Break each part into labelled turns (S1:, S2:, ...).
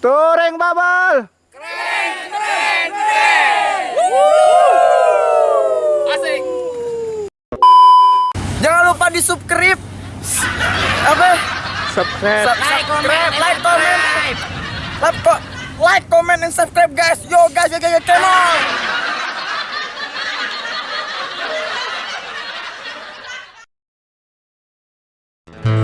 S1: Tureng Babal.
S2: Asik.
S3: Jangan lupa di subscribe. Apa?
S1: Subscribe.
S3: Subscribe, like, comment. Like, ko- like, comment, and subscribe guys. Yo guys, yo guys, yo, come on.
S1: Ya.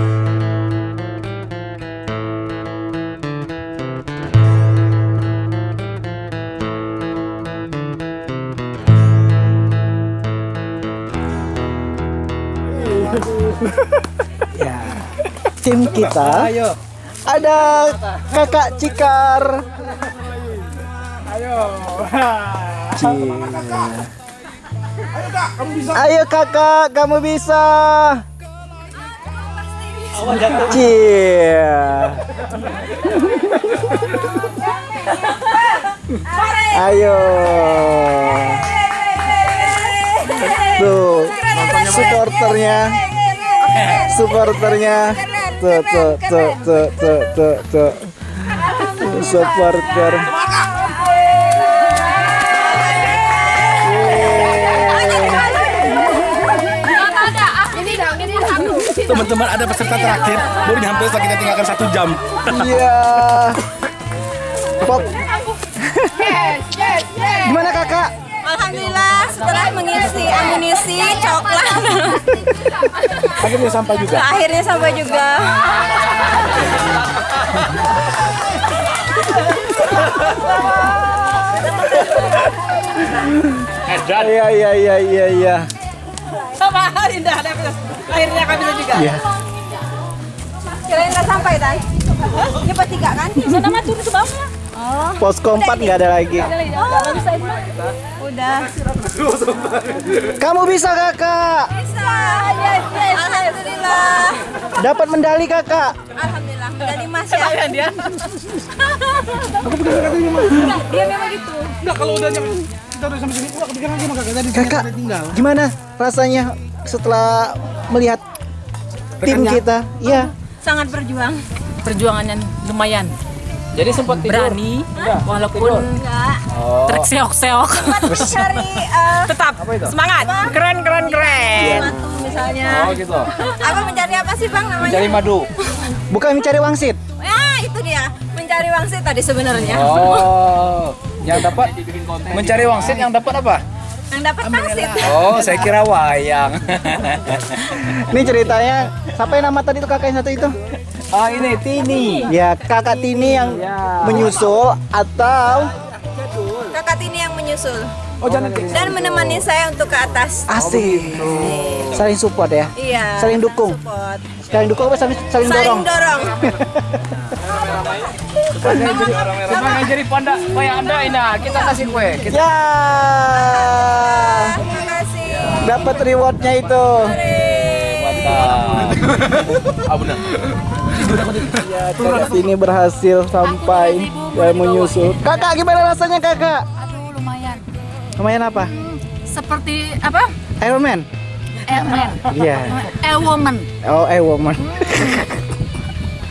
S1: Kita ada Kakak Cikar. Ayo. Ayo kakak, kamu bisa. Cie. Ayo. Tuh, supporternya supporternya tuh tuh tuh tuh tuh tuh tuh supporter
S2: Teman-teman ada peserta terakhir. Baru nyampe setelah kita tinggalkan satu jam.
S1: iya. Pop. Gimana kakak
S4: Alhamdulillah setelah mengisi amunisi coklat
S1: akhirnya sampai juga
S4: akhirnya sampai juga.
S1: iya iya iya iya iya
S4: Sama indah akhirnya kami juga.
S1: iya
S4: Kirain nggak sampai tan? Ini pas tiga kan? Sana mah turun ke bawah. Oh,
S1: posko empat nggak ada lagi
S4: udah.
S1: kamu bisa kakak
S4: Bisa. Yes, yes. Alhamdulillah.
S1: dapat medali kakak
S4: Alhamdulillah. Dari Mas ya. dia. Dia memang gitu.
S2: Enggak kalau udah nyampe kita udah sampai sini, udah kepikiran aja maka tadi
S1: kakak gimana rasanya setelah melihat tim kita iya
S4: Sangat berjuang.
S5: perjuangannya lumayan
S2: Jadi sempat
S5: berani walaupun
S4: Enggak.
S5: terseok-seok
S4: Cari eh,
S5: tetap semangat keren keren keren
S4: batu misalnya.
S2: Oh gitu.
S4: Apa mencari apa sih bang namanya?
S2: Cari madu.
S1: bukan mencari wangsit
S4: Ya itu dia mencari wangsit tadi sebenarnya.
S2: Oh, yang dapat mencari wangsit yang dapat apa?
S4: Yang dapat wangsit.
S2: Oh, saya kira wayang.
S1: ini ceritanya siapa yang nama tadi tuh kakak yang satu itu
S2: Ah ini Tini.
S1: ya kakak Tini yang menyusul atau
S4: Kakak Tini yang menyusul
S2: Oh jangan
S4: dan menemani saya untuk ke atas.
S1: asik saling support ya
S4: Iya.
S1: Saling dukung.
S4: Support.
S1: saling dukung apa saling, saling dorong
S4: Saling dorong.
S2: Sebagai jadi panda kayak anda ini, kita kasih kue. Kita
S1: ya
S4: Terima kasih.
S1: dapat rewardnya itu
S2: mantap. Ah benar.
S1: ya kakak Tini berhasil sampai dan menyusul. kakak gimana rasanya kakak?
S5: Aduh lumayan.
S1: Lumayan apa?
S5: Seperti apa?
S1: Iron Man.
S5: Airman
S1: iya.
S5: Air woman.
S1: Oh eh woman.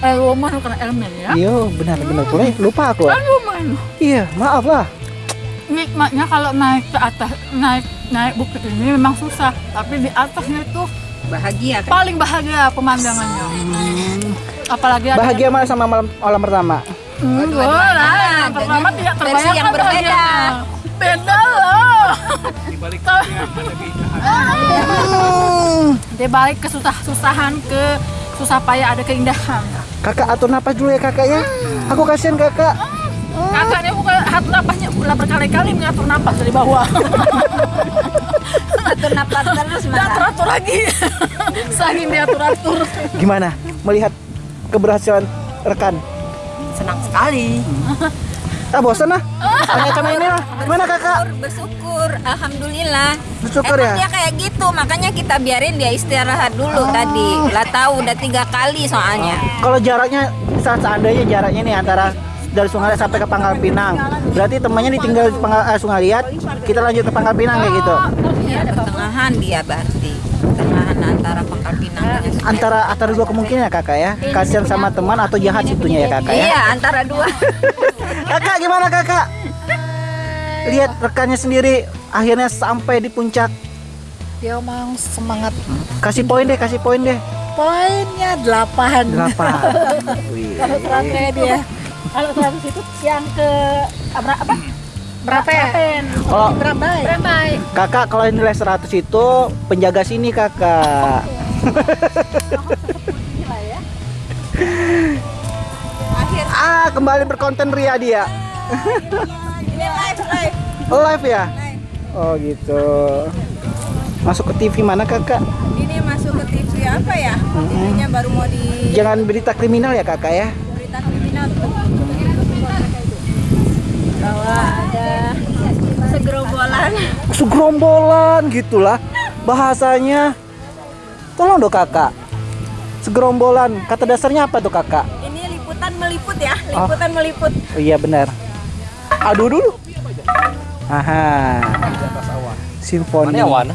S5: Air woman bukan airman ya?
S1: Iya benar benar. Boleh lupa aku.
S5: Air woman.
S1: Iya maaf lah.
S5: Nikmatnya kalau naik ke atas naik naik bukit ini memang susah. Tapi di atasnya itu
S4: Bahagia kan?
S5: paling bahagia pemandangannya apalagi ada
S1: bahagia mana sama malam malam pertama
S5: Hmm, lah, yang pertama tidak
S4: versi
S5: terbayangkan
S4: yang berbeda.
S5: Beda loh. Di balik kesusah-susahan ke susah payah ada keindahan.
S1: kakak atur napas dulu ya kakak ya aku kasihan kakak
S5: Kakaknya bukan atur napasnya berkali-kali mengatur napas dari bawah.
S4: Atur napas terus malah.
S5: teratur lagi. Saking diatur-atur.
S1: gimana melihat keberhasilan rekan
S5: Senang sekali.
S1: ah bosan lah pakai sama ini lah gimana kakak
S4: Bersyukur, alhamdulillah.
S1: Bersyukur
S4: Emang
S1: ya?
S4: dia kayak gitu, makanya kita biarin dia istirahat dulu tadi. Lah tahu udah tiga kali soalnya.
S1: kalau jaraknya saat seandainya jaraknya nih antara dari Sungai Liat sampai ke Pangkal Pinang berarti temannya ditinggal di Pangkal, eh, Sungai Liat kita lanjut ke Pangkal Pinang kayak gitu
S4: Ya, ada pertengahan dia berarti. Pertengahan antara Pangkal Pinang dan
S1: Antara antara dua kemungkinan ya kakak ya. Kasihan sama teman atau jahat situnya ya kakak ya.
S4: Iya, antara dua.
S1: Kakak gimana kakak? Lihat rekannya sendiri akhirnya sampai di puncak.
S6: Dia mau semangat.
S1: Kasih poin deh, kasih poin deh.
S6: Poinnya 8.
S1: Delapan. Wih.
S6: Kalau terakhir dia. Kalau 100 itu yang ke apa? apa? Berapa ya?
S1: Kalau
S6: Berapa? Berapa?
S1: kakak kalau nilai 100 itu penjaga sini kakak. ah kembali berkonten Ria dia.
S4: Ini live, live.
S1: Live ya? Oh gitu. Masuk ke TV mana kakak?
S4: Ini masuk ke TV apa ya? TV-nya baru mau di
S1: Jangan berita kriminal ya kakak ya.
S4: berita kriminal tuh. Ada segerombolan
S1: Segerombolan gitulah bahasanya. Tolong dong kakak. Segerombolan. Kata dasarnya apa tuh kakak?
S4: ini liputan meliput ya, liputan meliput.
S1: Oh iya benar. Aduh dulu. Aha. Simfoni.
S2: Mana awan?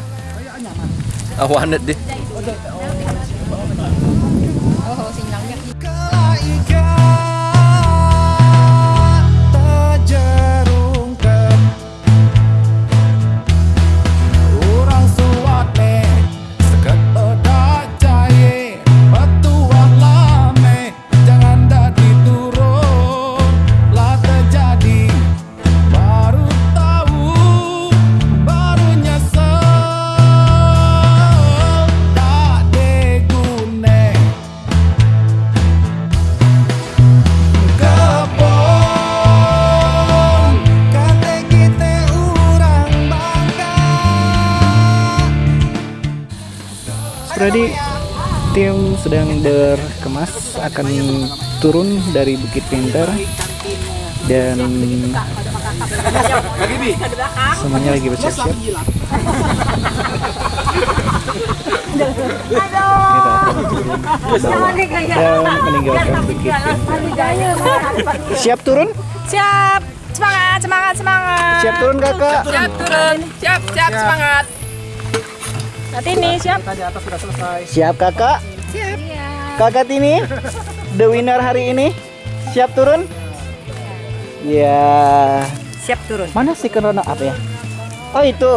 S2: Awan deh.
S1: Freddy, tim sedang berkemas akan turun dari Bukit Pintar dan semuanya lagi bersiap-siap. Dan meninggalkan Bukit Pintar. Siap turun?
S4: Siap. Semangat, semangat, semangat.
S1: Siap turun kakak?
S4: Siap turun. Siap, siap, semangat. Nanti nih, siap.
S1: Siap kakak? Siap. Kakak Tini, the winner hari ini, siap turun? Ya.
S4: Siap turun.
S1: Mana sih corona apa ya? Oh itu.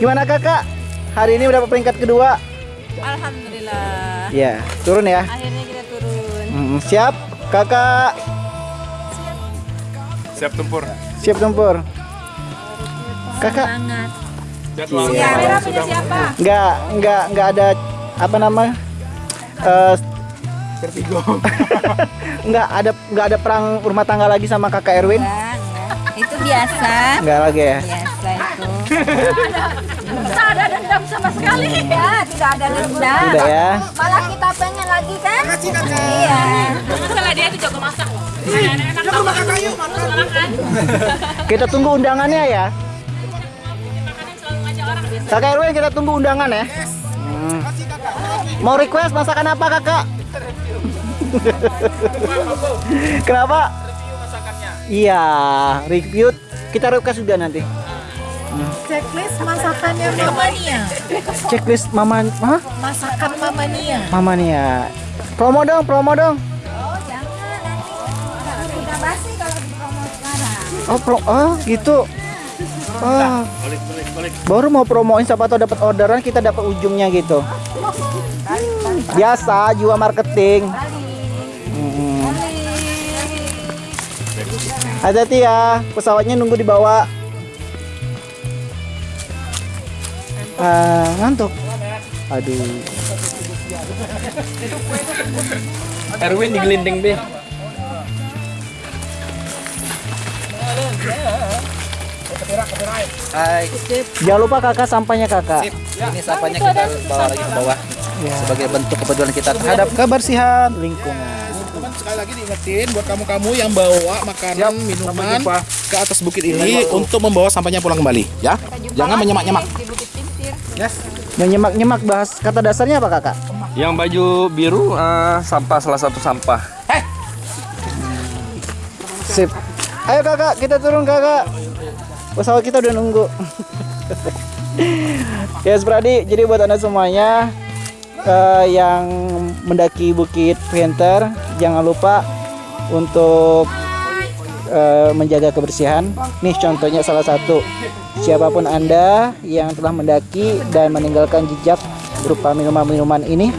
S1: Gimana kakak? Hari ini udah peringkat kedua.
S4: Alhamdulillah.
S1: Ya, turun ya.
S4: Akhirnya kita turun.
S1: Mm, siap, kakak.
S2: Siap tempur.
S1: Siap tempur. Kakak,
S4: Semangat.
S2: Jadwal
S1: Iya.
S4: Kamera punya siapa?
S1: nggak nggak nggak ada apa nama? Eh,
S2: Vertigo.
S1: nggak ada nggak ada perang rumah tangga lagi sama kakak Erwin?
S4: Enggak, enggak. Itu biasa.
S1: Nggak lagi ya.
S4: Biasa itu. Tidak ada dendam sama sekali. Ya, tidak ada dendam.
S1: Tidak ya.
S4: Malah kita pengen lagi kan? Iya.
S1: Kita tunggu undangannya ya. Kakak Erwin kita tunggu undangan ya. Hmm. Mau request masakan apa kakak? Kenapa? Iya, review kita request juga nanti.
S6: Checklist masakannya Mamania.
S1: Checklist mama, hah?
S6: Masakan Mamania.
S1: Mama nih ya. Promo dong, promo dong.
S4: Kita basi kalau di promo sekarang.
S1: Oh, pro, oh gitu. Oh. Baru mau promoin siapa tahu dapat orderan kita dapat ujungnya gitu. Biasa jiwa marketing. Mm. Hati-hati ya, pesawatnya nunggu di bawah. Ah, ngantuk. Aduh.
S2: Erwin digelinding deh.
S3: Hai,
S1: Jangan lupa kakak sampahnya kakak.
S3: ini sampahnya kita bawa lagi ke bawah
S1: Ya.
S3: sebagai bentuk kepedulian kita terhadap kebersihan.
S1: Lingkungan.
S7: Teman sekali lagi diingetin buat kamu-kamu yang bawa makanan, minuman ke atas bukit ini untuk membawa sampahnya pulang kembali, ya. Jangan menyemak-nyemak.
S4: Di Bukit Pintir.
S1: Menyemak-nyemak bahas kata dasarnya apa kakak?
S2: Yang baju biru eh, sampah salah satu sampah.
S1: Sip. Ayo kakak, kita turun kakak. Pesawat kita udah nunggu. ya Spradi, jadi buat anda semuanya eh, yang mendaki Bukit Penter, jangan lupa untuk eh, menjaga kebersihan. Nih contohnya salah satu. Siapa pun anda yang telah mendaki dan meninggalkan jejak berupa minuman-minuman ini,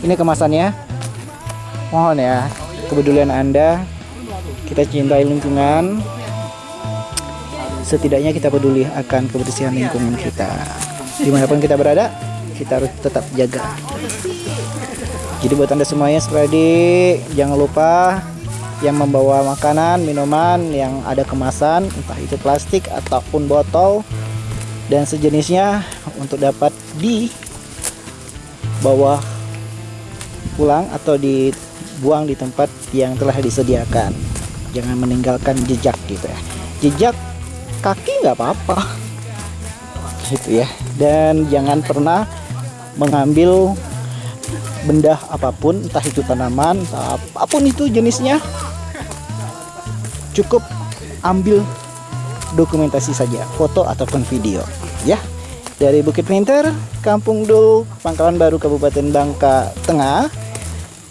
S1: ini kemasannya. Mohon ya kepedulian anda. Kita cintai lingkungan. Setidaknya kita peduli akan kebersihan lingkungan kita. Di mana pun kita berada, kita harus tetap jaga. Jadi buat anda semuanya, Spradi, jangan lupa yang membawa makanan, minuman yang ada kemasan, entah itu plastik ataupun botol dan sejenisnya untuk dapat dibawa pulang atau dibuang di tempat yang telah disediakan. Jangan meninggalkan jejak gitu ya. Jejak kaki nggak apa-apa. Gitu ya. Dan jangan pernah mengambil benda apa pun, entah itu tanaman, entah apa pun itu jenisnya, cukup ambil dokumentasi saja, foto ataupun video, ya. Dari Bukit Pinter, Kampung Dul, Pangkalan Baru, Kabupaten Bangka Tengah,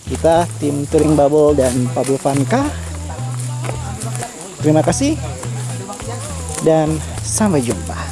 S1: kita tim Touring Bubble dan Pablo Vanka. Terima kasih dan sampai jumpa.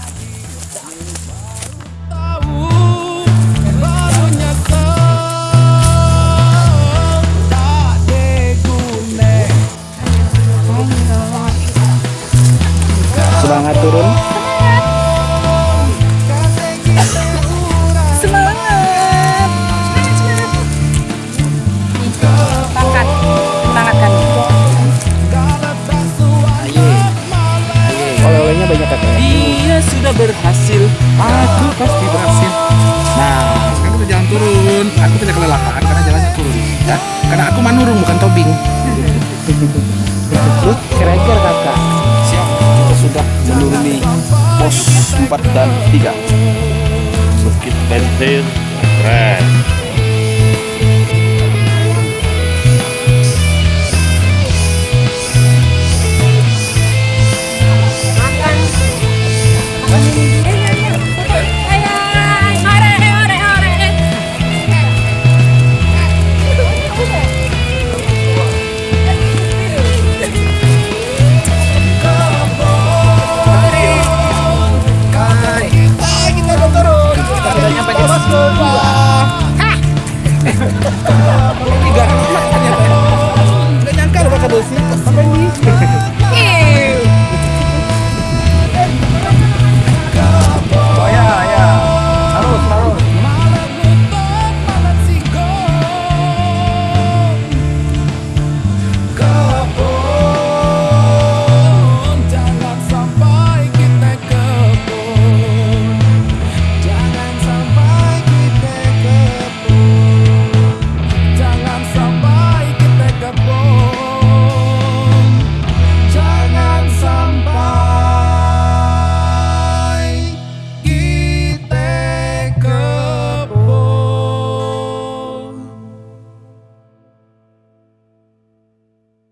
S7: Dia sudah berhasil, aku pasti berhasil. Nah, sekarang kita jalan turun. Aku tidak kelelahan karena jalannya turun, ya. Karena aku manurung bukan tobing.
S1: Kira-kira kakak.
S2: Siap, kita sudah menuruni pos 4 dan 3. Bukit Bentir, keren.